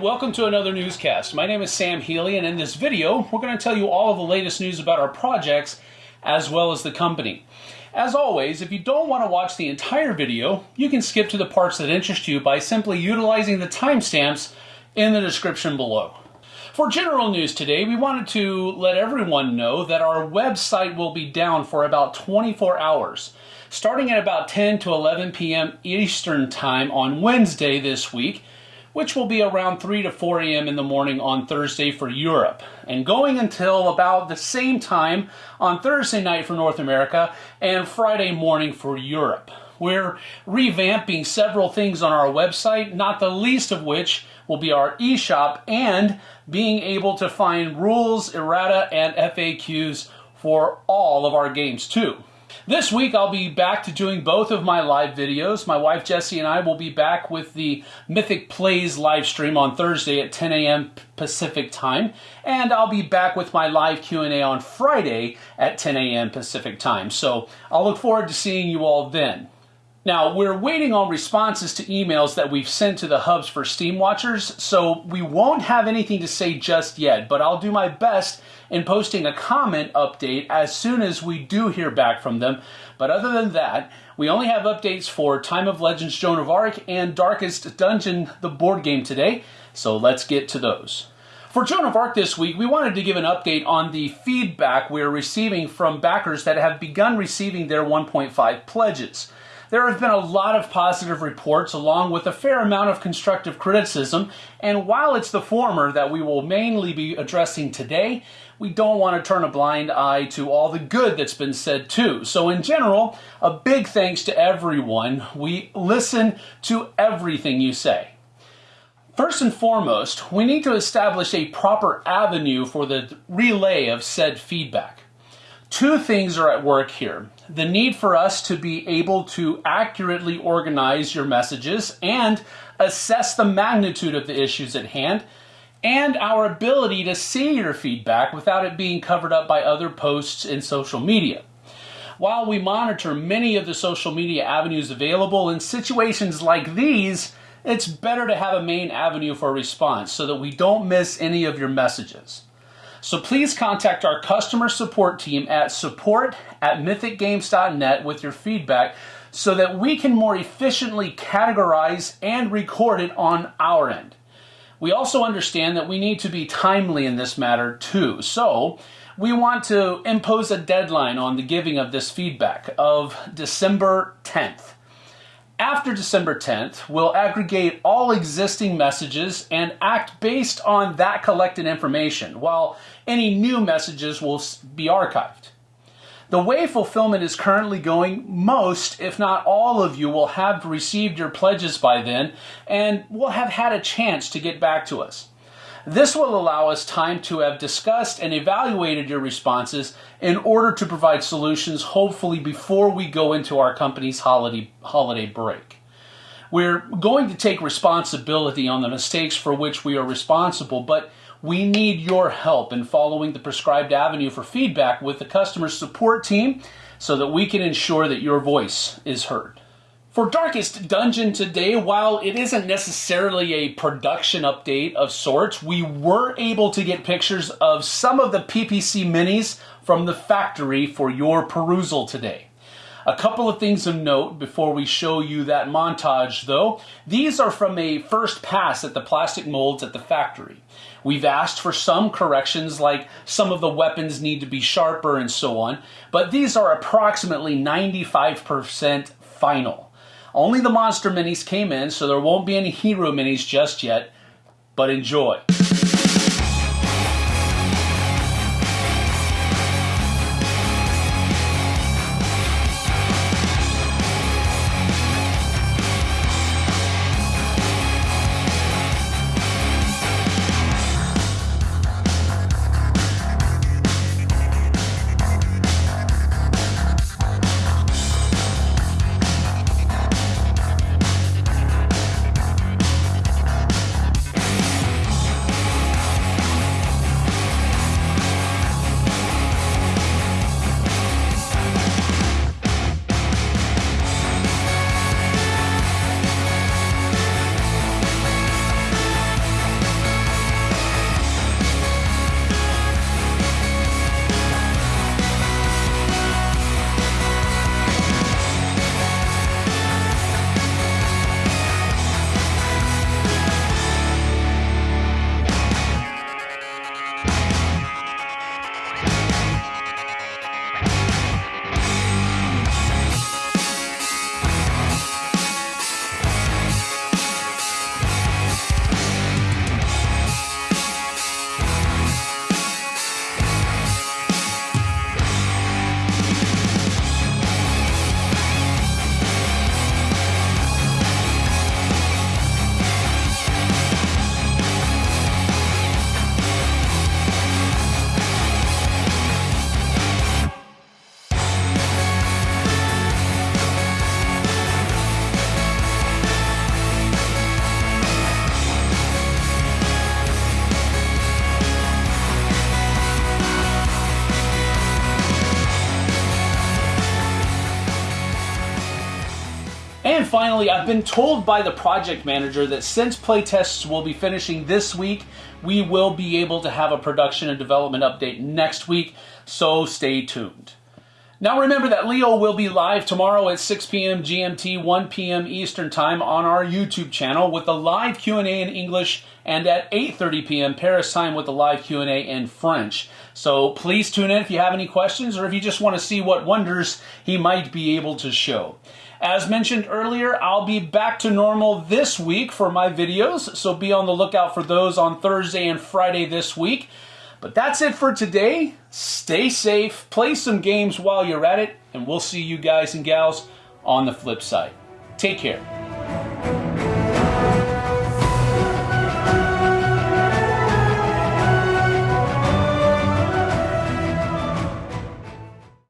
welcome to another newscast. My name is Sam Healy, and in this video, we're going to tell you all of the latest news about our projects as well as the company. As always, if you don't want to watch the entire video, you can skip to the parts that interest you by simply utilizing the timestamps in the description below. For general news today, we wanted to let everyone know that our website will be down for about 24 hours, starting at about 10 to 11 p.m. Eastern Time on Wednesday this week which will be around 3 to 4 a.m. in the morning on Thursday for Europe, and going until about the same time on Thursday night for North America and Friday morning for Europe. We're revamping several things on our website, not the least of which will be our eShop and being able to find rules, errata, and FAQs for all of our games too. This week I'll be back to doing both of my live videos. My wife Jessie and I will be back with the Mythic Plays live stream on Thursday at 10 a.m. Pacific time, and I'll be back with my live Q&A on Friday at 10 a.m. Pacific time. So I'll look forward to seeing you all then. Now, we're waiting on responses to emails that we've sent to the hubs for Steam Watchers, so we won't have anything to say just yet, but I'll do my best in posting a comment update as soon as we do hear back from them. But other than that, we only have updates for Time of Legends Joan of Arc and Darkest Dungeon, the board game today, so let's get to those. For Joan of Arc this week, we wanted to give an update on the feedback we're receiving from backers that have begun receiving their 1.5 pledges. There have been a lot of positive reports along with a fair amount of constructive criticism, and while it's the former that we will mainly be addressing today, we don't want to turn a blind eye to all the good that's been said too. So in general, a big thanks to everyone. We listen to everything you say. First and foremost, we need to establish a proper avenue for the relay of said feedback. Two things are at work here. The need for us to be able to accurately organize your messages and assess the magnitude of the issues at hand, and our ability to see your feedback without it being covered up by other posts in social media. While we monitor many of the social media avenues available in situations like these, it's better to have a main avenue for response so that we don't miss any of your messages. So please contact our customer support team at support at mythicgames.net with your feedback so that we can more efficiently categorize and record it on our end. We also understand that we need to be timely in this matter too. So we want to impose a deadline on the giving of this feedback of December 10th. After December 10th, we'll aggregate all existing messages and act based on that collected information, while any new messages will be archived. The way fulfillment is currently going, most, if not all of you, will have received your pledges by then and will have had a chance to get back to us. This will allow us time to have discussed and evaluated your responses in order to provide solutions hopefully before we go into our company's holiday, holiday break. We're going to take responsibility on the mistakes for which we are responsible, but we need your help in following the prescribed avenue for feedback with the customer support team so that we can ensure that your voice is heard. For Darkest Dungeon today, while it isn't necessarily a production update of sorts, we were able to get pictures of some of the PPC minis from the factory for your perusal today. A couple of things of note before we show you that montage though. These are from a first pass at the plastic molds at the factory. We've asked for some corrections like some of the weapons need to be sharper and so on, but these are approximately 95% final. Only the monster minis came in, so there won't be any hero minis just yet, but enjoy. Finally, I've been told by the project manager that since playtests will be finishing this week, we will be able to have a production and development update next week, so stay tuned. Now remember that Leo will be live tomorrow at 6 p.m. GMT, 1 p.m. Eastern Time on our YouTube channel with the live Q&A in English and at 8.30 p.m. Paris time with the live Q&A in French. So please tune in if you have any questions or if you just want to see what wonders he might be able to show. As mentioned earlier, I'll be back to normal this week for my videos, so be on the lookout for those on Thursday and Friday this week. But that's it for today. Stay safe, play some games while you're at it, and we'll see you guys and gals on the flip side. Take care.